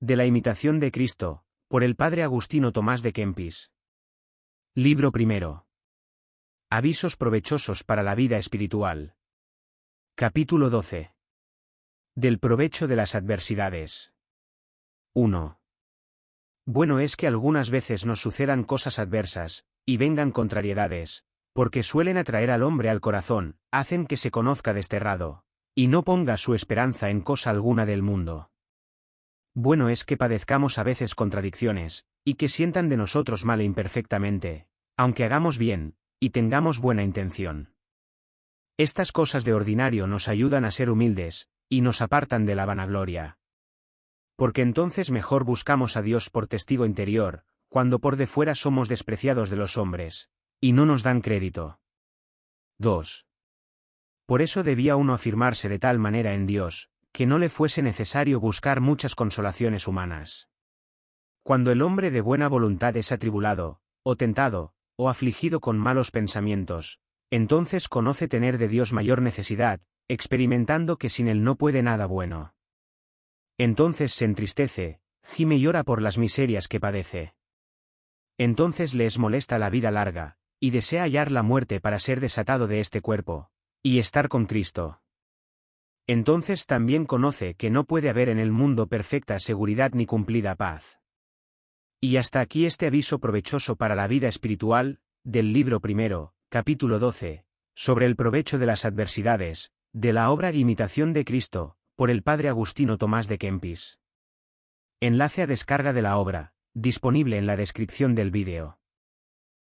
de la imitación de Cristo, por el padre Agustino Tomás de Kempis. Libro primero. Avisos provechosos para la vida espiritual. Capítulo 12. Del provecho de las adversidades. 1. Bueno es que algunas veces nos sucedan cosas adversas, y vengan contrariedades, porque suelen atraer al hombre al corazón, hacen que se conozca desterrado, y no ponga su esperanza en cosa alguna del mundo. Bueno es que padezcamos a veces contradicciones, y que sientan de nosotros mal e imperfectamente, aunque hagamos bien, y tengamos buena intención. Estas cosas de ordinario nos ayudan a ser humildes, y nos apartan de la vanagloria. Porque entonces mejor buscamos a Dios por testigo interior, cuando por de fuera somos despreciados de los hombres, y no nos dan crédito. 2. Por eso debía uno afirmarse de tal manera en Dios, que no le fuese necesario buscar muchas consolaciones humanas. Cuando el hombre de buena voluntad es atribulado, o tentado, o afligido con malos pensamientos, entonces conoce tener de Dios mayor necesidad, experimentando que sin él no puede nada bueno. Entonces se entristece, gime y llora por las miserias que padece. Entonces le es molesta la vida larga, y desea hallar la muerte para ser desatado de este cuerpo, y estar con Cristo. Entonces también conoce que no puede haber en el mundo perfecta seguridad ni cumplida paz. Y hasta aquí este aviso provechoso para la vida espiritual, del libro primero, capítulo 12, sobre el provecho de las adversidades, de la obra e imitación de Cristo, por el padre Agustino Tomás de Kempis. Enlace a descarga de la obra, disponible en la descripción del vídeo.